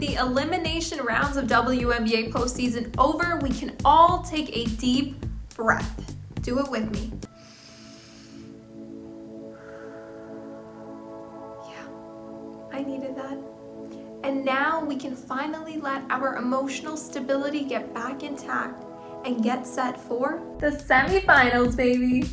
the elimination rounds of WNBA postseason over, we can all take a deep breath. Do it with me. Yeah, I needed that. And now we can finally let our emotional stability get back intact and get set for the semifinals, baby.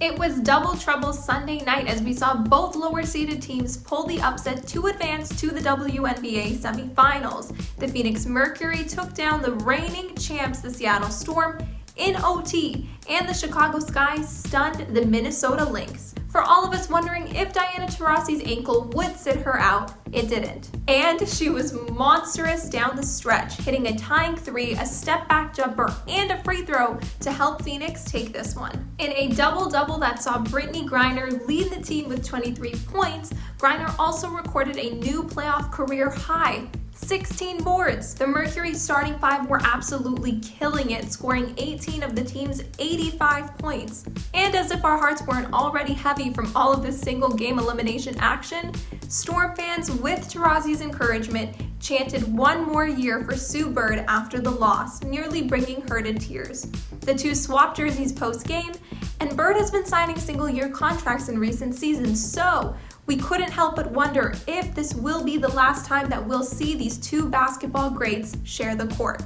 It was double trouble Sunday night as we saw both lower seeded teams pull the upset to advance to the WNBA semifinals. The Phoenix Mercury took down the reigning champs, the Seattle Storm, in OT, and the Chicago Sky stunned the Minnesota Lynx. For all of us wondering if Diana Taurasi's ankle would sit her out, it didn't. And she was monstrous down the stretch, hitting a tying three, a step back jumper, and a free throw to help Phoenix take this one. In a double-double that saw Brittney Griner lead the team with 23 points, Griner also recorded a new playoff career high, 16 boards. The Mercury starting five were absolutely killing it, scoring 18 of the team's 85 points. And as if our hearts weren't already heavy from all of this single game elimination action, Storm fans, with Taurasi's encouragement, chanted one more year for Sue Bird after the loss, nearly bringing her to tears. The two swapped jerseys post-game, and Bird has been signing single-year contracts in recent seasons, so we couldn't help but wonder if this will be the last time that we'll see these two basketball greats share the court.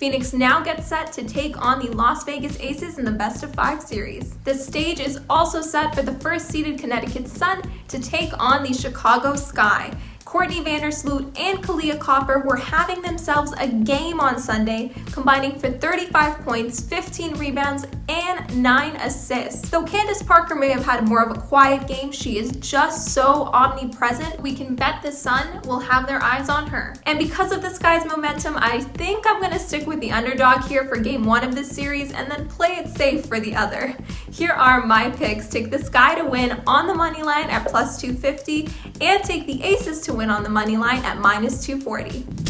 Phoenix now gets set to take on the Las Vegas Aces in the best of five series. The stage is also set for the first seeded Connecticut Sun to take on the Chicago Sky. Courtney Vandersloot and Kahleah Copper were having themselves a game on Sunday, combining for 35 points, 15 rebounds, and 9 assists. Though Candace Parker may have had more of a quiet game, she is just so omnipresent, we can bet the Sun will have their eyes on her. And because of this guy's momentum, I think I'm going to stick with the underdog here for game one of this series and then play it safe for the other. Here are my picks. Take the Sky to win on the money line at plus 250 and take the Aces to win on the money line at minus 240.